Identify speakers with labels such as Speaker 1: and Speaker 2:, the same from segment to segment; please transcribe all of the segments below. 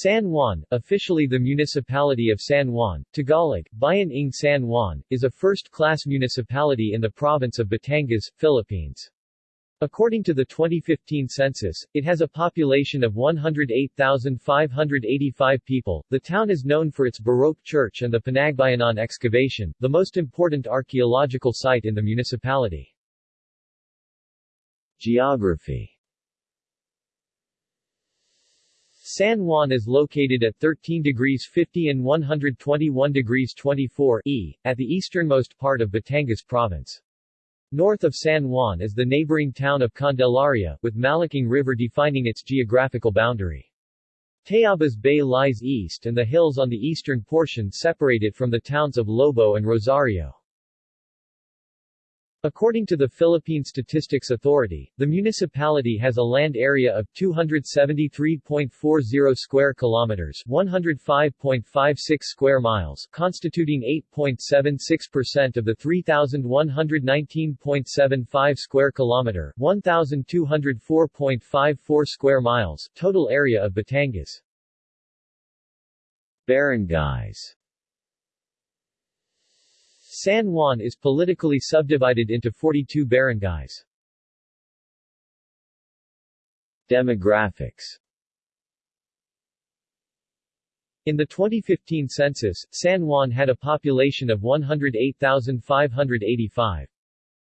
Speaker 1: San Juan, officially the municipality of San Juan, Tagalog, Bayan ng San Juan, is a first-class municipality in the province of Batangas, Philippines. According to the 2015 census, it has a population of 108,585 people. The town is known for its Baroque church and the Pinagbayanan excavation, the most important archaeological site in the municipality. Geography San Juan is located at 13 degrees 50 and 121 degrees 24 E, at the easternmost part of Batangas Province. North of San Juan is the neighboring town of Candelaria, with Malaking River defining its geographical boundary. Tayabas Bay lies east and the hills on the eastern portion separate it from the towns of Lobo and Rosario. According to the Philippine Statistics Authority, the municipality has a land area of 273.40 square kilometers, 105.56 square miles, constituting 8.76% of the 3119.75 square kilometer, 1204.54 square miles total area of Batangas. Barangays San Juan is politically subdivided into 42 barangays. Demographics In the 2015 census, San Juan had a population of 108,585.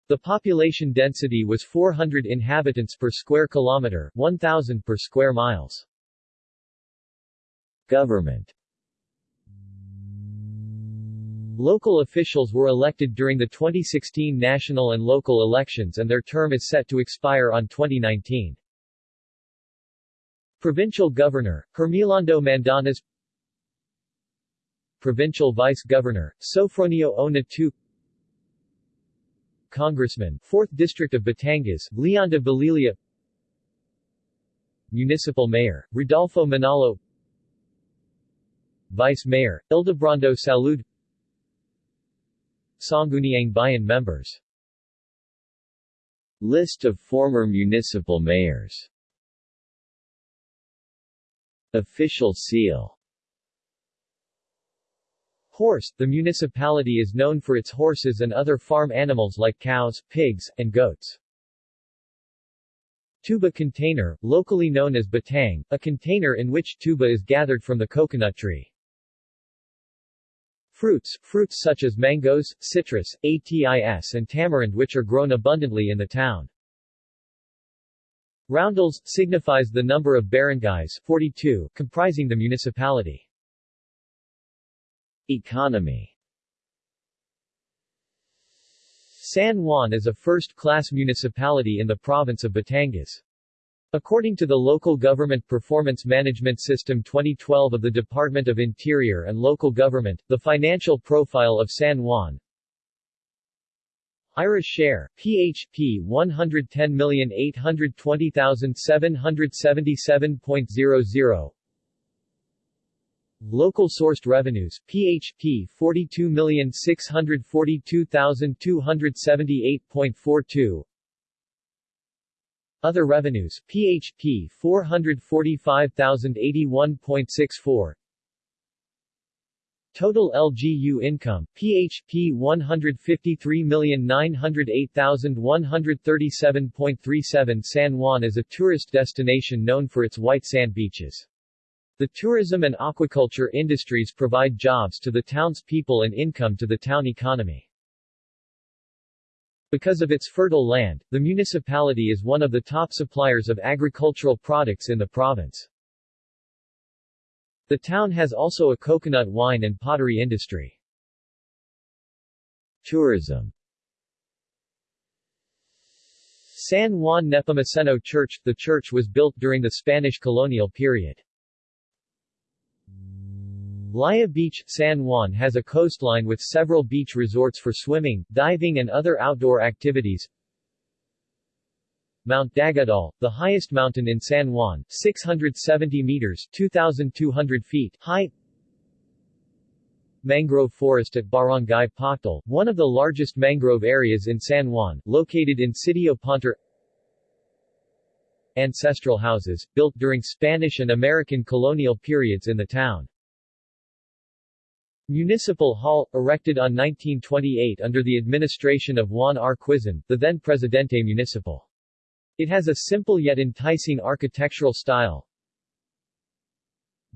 Speaker 1: The population density was 400 inhabitants per square kilometer, 1,000 per square miles. Government Local officials were elected during the 2016 national and local elections and their term is set to expire on 2019. Provincial Governor, Hermelando Mandanas Provincial Vice Governor, Sofronio Ona II Congressman, 4th District of Batangas, Lianda Bolilia Municipal Mayor, Rodolfo Manalo Vice Mayor, Ildebrando Salud Sangguniang Bayan members List of former municipal mayors Official seal Horse The municipality is known for its horses and other farm animals like cows, pigs, and goats. Tuba container, locally known as batang, a container in which tuba is gathered from the coconut tree. Fruits, fruits such as mangoes, citrus, atis and tamarind which are grown abundantly in the town. Roundels, signifies the number of barangays 42, comprising the municipality. Economy San Juan is a first-class municipality in the province of Batangas. According to the Local Government Performance Management System 2012 of the Department of Interior and Local Government, the financial profile of San Juan IRA share, PHP 110,820,777.00 Local sourced revenues, PHP 42,642,278.42 other revenues, PHP 445,081.64 Total LGU income, PHP 153,908,137.37 San Juan is a tourist destination known for its white sand beaches. The tourism and aquaculture industries provide jobs to the town's people and income to the town economy. Because of its fertile land, the municipality is one of the top suppliers of agricultural products in the province. The town has also a coconut wine and pottery industry. Tourism San Juan Nepomuceno Church The church was built during the Spanish colonial period. Laiya Beach, San Juan has a coastline with several beach resorts for swimming, diving and other outdoor activities. Mount Daguldol, the highest mountain in San Juan, 670 meters 2,200 feet high. Mangrove Forest at Barangay Poctol, one of the largest mangrove areas in San Juan, located in Sitio Ponter ancestral houses, built during Spanish and American colonial periods in the town. Municipal Hall, erected on 1928 under the administration of Juan R. Quizon, the then Presidente Municipal. It has a simple yet enticing architectural style.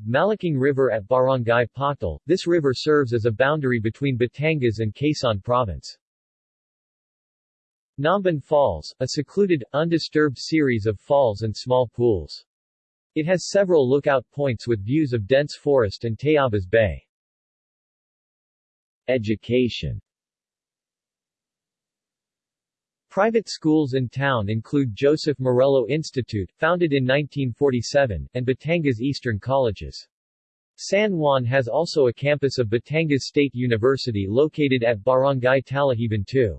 Speaker 1: Malaking River at Barangay Poctol, this river serves as a boundary between Batangas and Quezon Province. Namban Falls, a secluded, undisturbed series of falls and small pools. It has several lookout points with views of dense forest and Tayabas Bay. Education Private schools in town include Joseph Morello Institute, founded in 1947, and Batangas Eastern Colleges. San Juan has also a campus of Batangas State University located at Barangay Talahiban 2.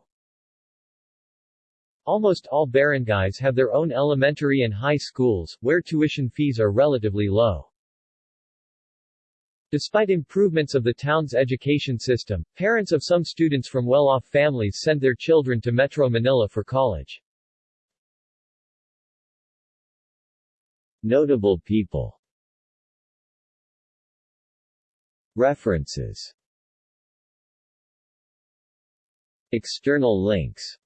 Speaker 1: Almost all barangays have their own elementary and high schools, where tuition fees are relatively low. Despite improvements of the town's education system, parents of some students from well-off families send their children to Metro Manila for college. Notable people. References. External links